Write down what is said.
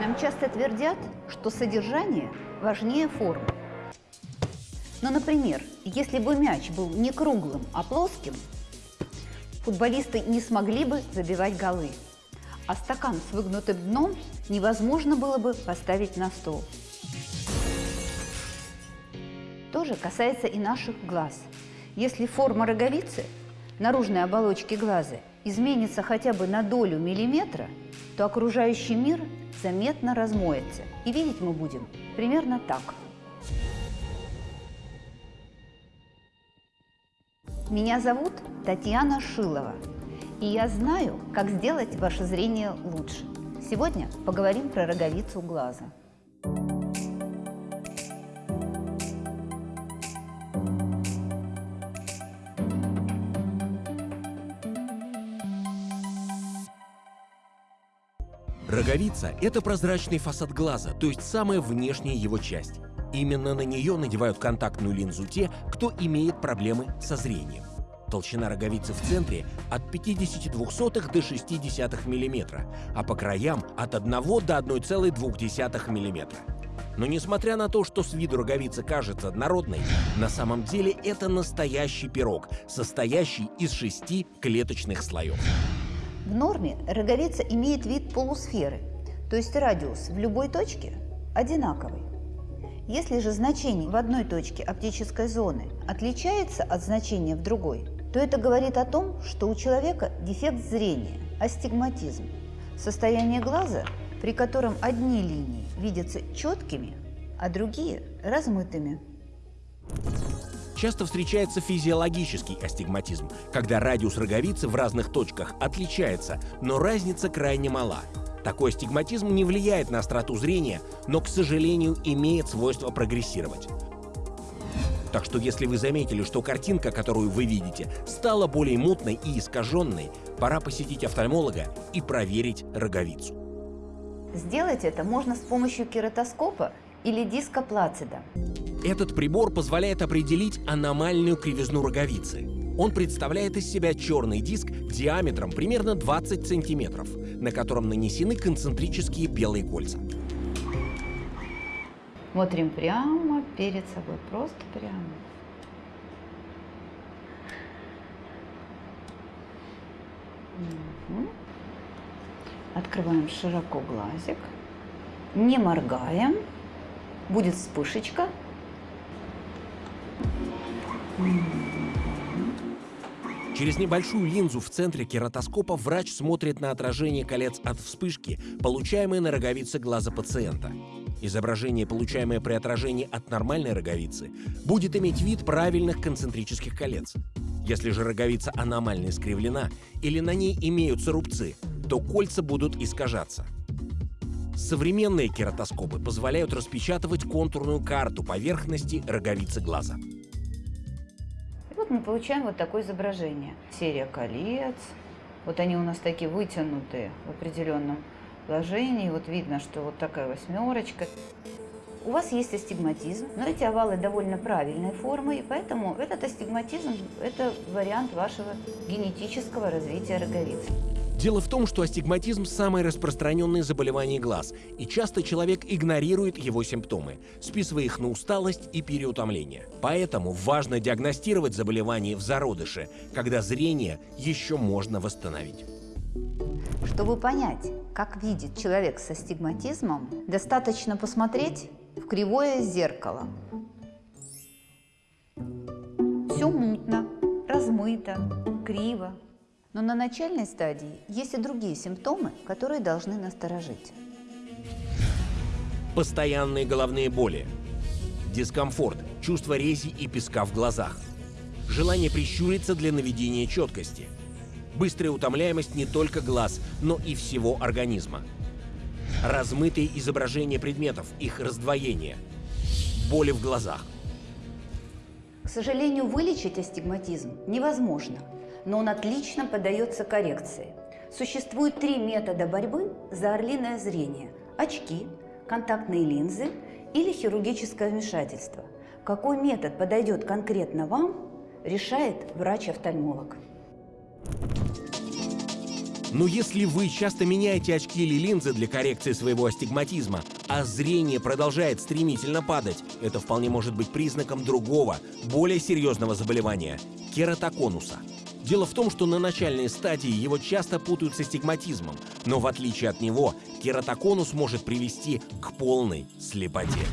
Нам часто твердят, что содержание важнее формы. Но, например, если бы мяч был не круглым, а плоским, футболисты не смогли бы забивать голы, а стакан с выгнутым дном невозможно было бы поставить на стол. То же касается и наших глаз. Если форма роговицы, наружной оболочки глаза, изменится хотя бы на долю миллиметра, то окружающий мир заметно размоется. И видеть мы будем примерно так. Меня зовут Татьяна Шилова, и я знаю, как сделать ваше зрение лучше. Сегодня поговорим про роговицу глаза. Роговица – это прозрачный фасад глаза, то есть самая внешняя его часть. Именно на нее надевают контактную линзу те, кто имеет проблемы со зрением. Толщина роговицы в центре от 0,52 до 0,6 мм, а по краям от 1 до 1,2 мм. Но несмотря на то, что с виду роговица кажется однородной, на самом деле это настоящий пирог, состоящий из шести клеточных слоев. В норме роговица имеет вид полусферы, то есть радиус в любой точке одинаковый. Если же значение в одной точке оптической зоны отличается от значения в другой, то это говорит о том, что у человека дефект зрения, астигматизм, состояние глаза, при котором одни линии видятся четкими, а другие – размытыми. Часто встречается физиологический астигматизм, когда радиус роговицы в разных точках отличается, но разница крайне мала. Такой астигматизм не влияет на остроту зрения, но, к сожалению, имеет свойство прогрессировать. Так что если вы заметили, что картинка, которую вы видите, стала более мутной и искаженной, пора посетить офтальмолога и проверить роговицу. Сделать это можно с помощью кератоскопа или диска Плацида. Этот прибор позволяет определить аномальную кривизну роговицы. Он представляет из себя черный диск диаметром примерно 20 сантиметров, на котором нанесены концентрические белые кольца. Смотрим прямо перед собой, просто прямо. Угу. Открываем широко глазик, не моргаем, будет вспышечка, Через небольшую линзу в центре кератоскопа врач смотрит на отражение колец от вспышки, получаемой на роговице глаза пациента. Изображение, получаемое при отражении от нормальной роговицы, будет иметь вид правильных концентрических колец. Если же роговица аномально искривлена или на ней имеются рубцы, то кольца будут искажаться. Современные кератоскопы позволяют распечатывать контурную карту поверхности роговицы глаза вот мы получаем вот такое изображение. Серия колец. Вот они у нас такие вытянутые в определенном положении. Вот видно, что вот такая восьмерочка. У вас есть астигматизм, но эти овалы довольно правильной формы, и поэтому этот астигматизм – это вариант вашего генетического развития роговицы. Дело в том, что астигматизм – самое распространенное заболевание глаз, и часто человек игнорирует его симптомы, списывая их на усталость и переутомление. Поэтому важно диагностировать заболевание в зародыше, когда зрение еще можно восстановить. Чтобы понять, как видит человек с астигматизмом, достаточно посмотреть в кривое зеркало. Все мутно, размыто, криво. Но на начальной стадии есть и другие симптомы, которые должны насторожить. Постоянные головные боли, дискомфорт, чувство рези и песка в глазах, желание прищуриться для наведения четкости, быстрая утомляемость не только глаз, но и всего организма, размытые изображения предметов, их раздвоение, боли в глазах. К сожалению, вылечить астигматизм невозможно – но он отлично поддается коррекции. Существует три метода борьбы за орлиное зрение – очки, контактные линзы или хирургическое вмешательство. Какой метод подойдет конкретно вам, решает врач-офтальмолог. Но если вы часто меняете очки или линзы для коррекции своего астигматизма, а зрение продолжает стремительно падать, это вполне может быть признаком другого, более серьезного заболевания – кератоконуса. Дело в том, что на начальной стадии его часто путают с астигматизмом, но в отличие от него кератоконус может привести к полной слепоте.